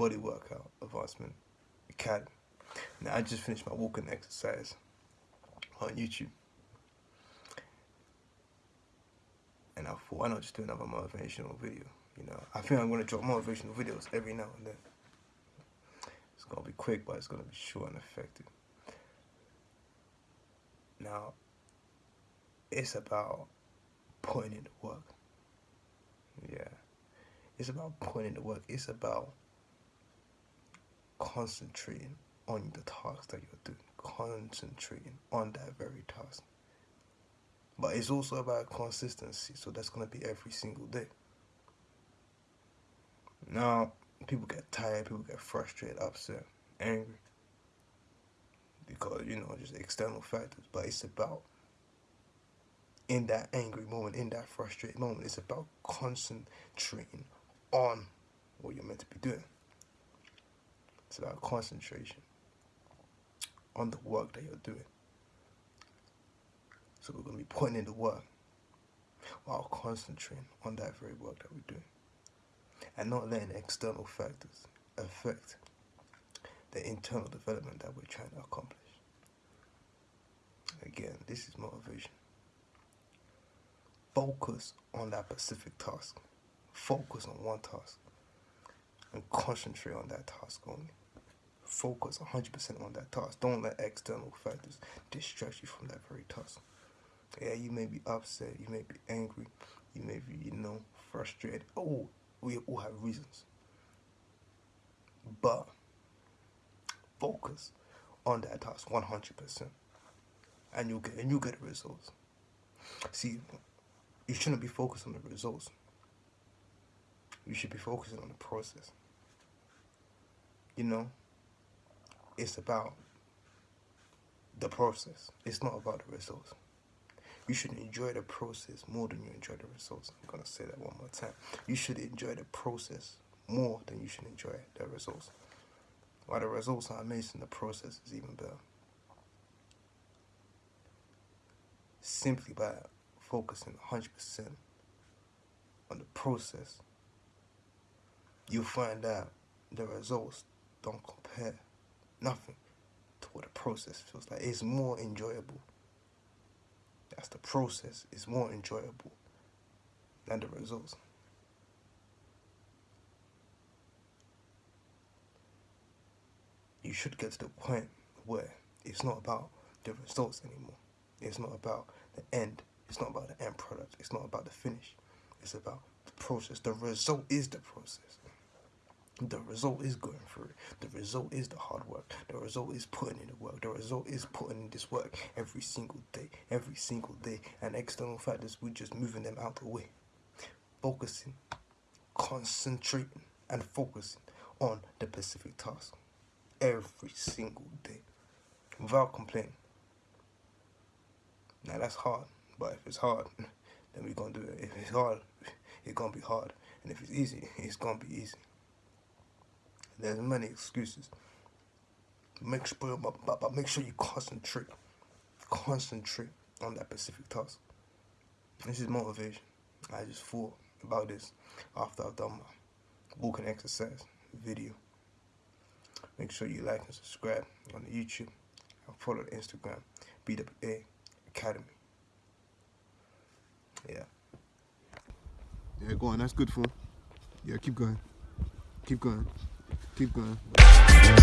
Body workout Advancement Academy. Now I just finished my walking exercise on YouTube. And I thought, why not just do another motivational video? You know, I think I'm gonna drop motivational videos every now and then. It's gonna be quick, but it's gonna be short and effective. Now, it's about putting in the work. Yeah. It's about putting in the work. It's about concentrating on the task that you're doing. Concentrating on that very task. But it's also about consistency. So that's going to be every single day. Now, people get tired, people get frustrated, upset, angry. Because, you know, just external factors. But it's about in that angry moment, in that frustrated moment. It's about concentrating on what you're meant to be doing. It's about concentration on the work that you're doing. So we're going to be putting in the work while concentrating on that very work that we're doing. And not letting external factors affect the internal development that we're trying to accomplish. Again, this is motivation focus on that specific task. Focus on one task and concentrate on that task only. Focus 100% on that task. Don't let external factors distract you from that very task. Yeah, you may be upset, you may be angry, you may be, you know, frustrated. Oh, we all have reasons. But focus on that task 100% and you'll get and you'll get the results. See, you shouldn't be focused on the results. You should be focusing on the process. You know, it's about the process. It's not about the results. You should enjoy the process more than you enjoy the results. I'm going to say that one more time. You should enjoy the process more than you should enjoy the results. While the results are amazing, the process is even better. Simply by focusing 100% on the process, you'll find out the results don't compare nothing to what the process feels like. It's more enjoyable. That's the process. It's more enjoyable than the results. You should get to the point where it's not about the results anymore. It's not about the end it's not about the end product. It's not about the finish. It's about the process. The result is the process. The result is going through it. The result is the hard work. The result is putting in the work. The result is putting in this work every single day, every single day. And external factors, we're just moving them out the way. Focusing, concentrating, and focusing on the specific task every single day without complaining. Now that's hard. But if it's hard, then we're gonna do it. If it's hard, it's gonna be hard. And if it's easy, it's gonna be easy. There's many excuses. Make sure, but, but make sure you concentrate. Concentrate on that specific task. This is motivation. I just thought about this after I've done my walking exercise video. Make sure you like and subscribe on the YouTube and follow the Instagram, BWA Academy. Yeah. Yeah, go on. That's good for. Yeah, keep going. Keep going. Keep going.